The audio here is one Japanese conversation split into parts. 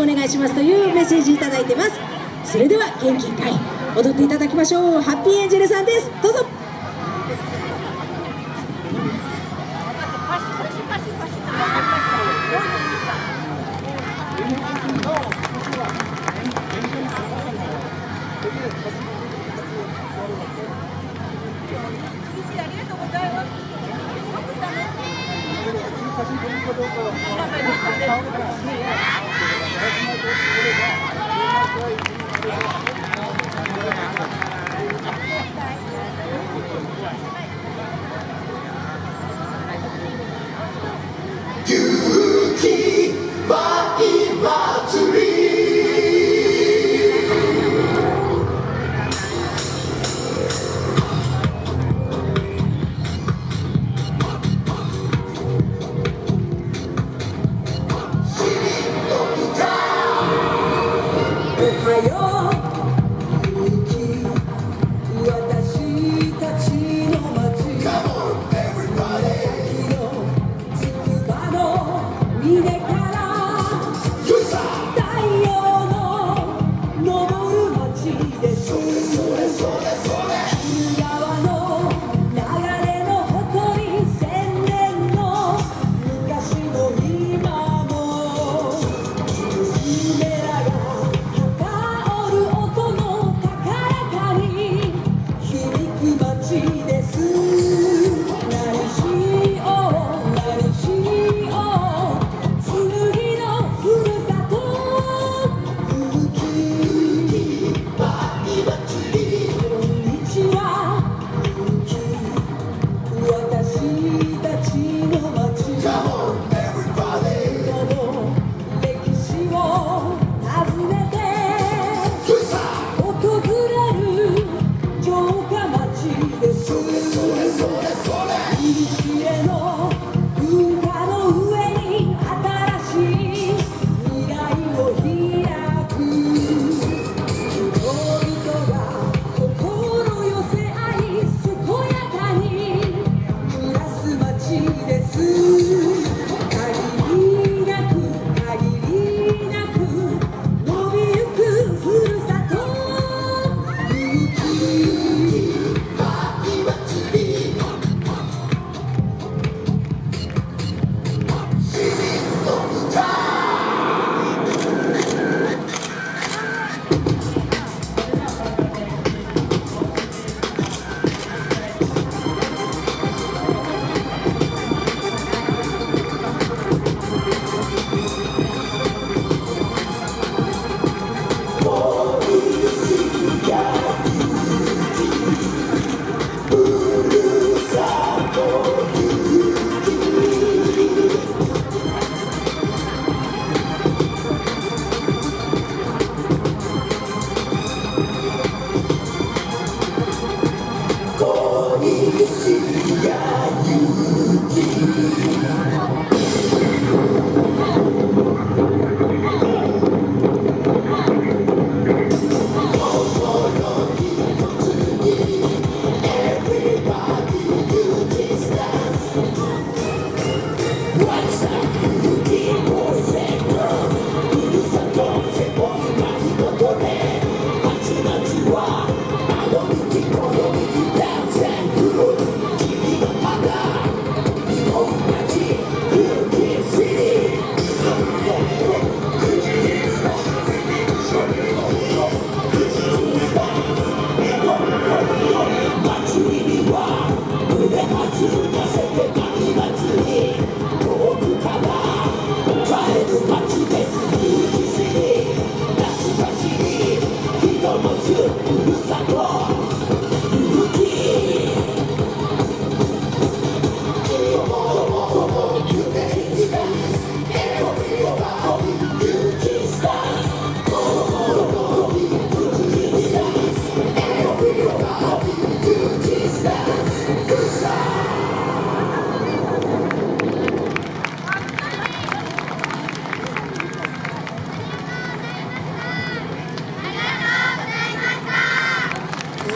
お願いしますというメッセージいただいてます。それでは元気いっぱい踊っていただきましょう。ハッピーエンジェルさんです。どうぞ。Thank you.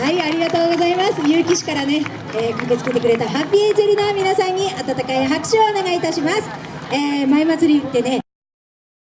はいありがとうございます。結城市からね、えー、駆けつけてくれたハッピーエンジェルの皆さんに温かい拍手をお願いいたします、えー、前祭りってね